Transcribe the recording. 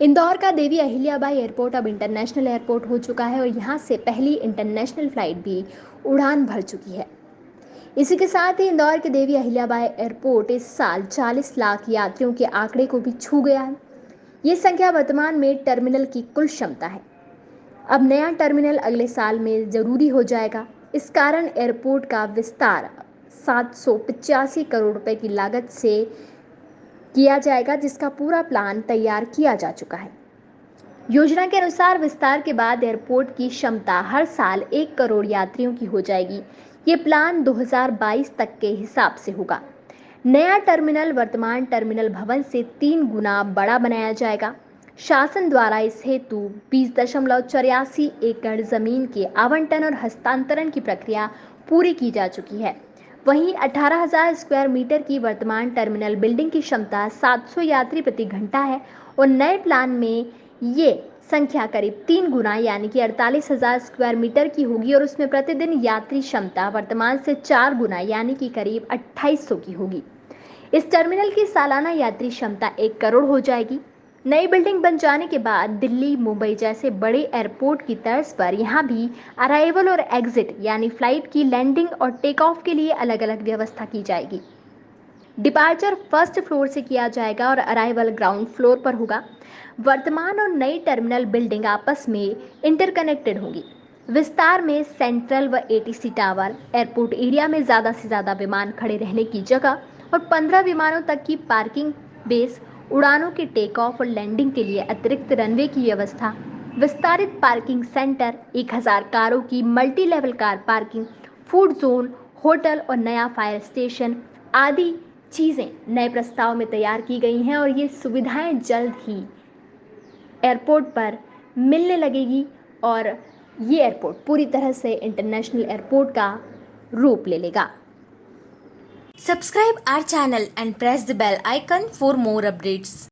इंदौर का देवी अहिल्याबाई एयरपोर्ट अब international airport हो चुका है और यहाँ से पहली इंटरनेशनल फ़्लाइट भी उड़ान भर चुकी है। इसी के साथ ही इंदौर के देवी अहिल्याबाई एयरपोर्ट इस साल 40 लाख यात्रियों के आंकड़े को भी छू गया है। ये संख्या वर्तमान में टर्मिनल की कुल क्षमता है। अब नया टर्मिनल अगले साल में ज़रूरी हो जाएगा। इस कारण एयरपोर्ट का विस्तार सात सौ पचासी करोड़ रुपए की लागत से किया जाएगा, जिसका पूरा प्लान तैयार किया जा चुका है। योजना के अनुसार विस्तार के बाद एयरपोर्ट की क्षमता हर साल एक करोड़ यात्रियों की हो जाएगी। ये प्लान 2022 तक के हिसाब से होगा। नया टर्मिनल वर्तमान टर्मिनल भवन से तीन गुना बड़ा बनाया जाएगा। शासन द्वारा इस हेतु बीस दशमलव चौरासी एकड़ ज़मीन के आवंटन और हस्तांतरण की प्रक्रिया पूरी की जा चुकी है। वहीं 18,000 स्क्वायर मीटर की वर्तमान टर्मिनल बिल्डिंग की क्षमता 700 यात्री प्रति घंटा है और नए प्लान में ये संख्या करीब तीन गुना यानी कि अड़तालीस हज़ार स्क्वायर मीटर की होगी और उसमें प्रतिदिन यात्री क्षमता वर्तमान से चार गुना यानी कि करीब 2800 की होगी। इस टर्मिनल की सालाना यात्री क्षमता एक करोड़ हो जाएगी। नई बिल्डिंग बन जाने के बाद दिल्ली, मुंबई जैसे बड़े एयरपोर्ट की तर्ज पर यहाँ भी अराइवल और एग्जिट यानी फ़्लाइट की लैंडिंग और टेक ऑफ़ के लिए अलग अलग व्यवस्था की जाएगी। डिपार्चर फ़र्स्ट फ्लोर से किया जाएगा और अराइवल ग्राउंड फ्लोर पर होगा। वर्तमान और नई टर्मिनल बिल्डिंग आपस में इंटरकनेक्टेड होंगी। विस्तार में सेंट्रल व एटीसी टावर एयरपोर्ट एरिया में ज़्यादा से ज़्यादा विमान खड़े रहने की जगह और 15 विमानों तक की पार्किंग बेस उड़ानों के टेक ऑफ़ और लैंडिंग के लिए अतिरिक्त रनवे की व्यवस्था, विस्तारित पार्किंग सेंटर 1000 कारों की multi level car parking food zone hotel और नया फायर स्टेशन आदि चीज़ें नए प्रस्ताव में तैयार की गई हैं और ये सुविधाएँ जल्द ही एयरपोर्ट पर मिलने लगेगी और ये एयरपोर्ट पूरी तरह से इंटरनेशनल एयरपोर्ट का रूप ले लेगा। Subscribe our channel and press the bell icon for more updates.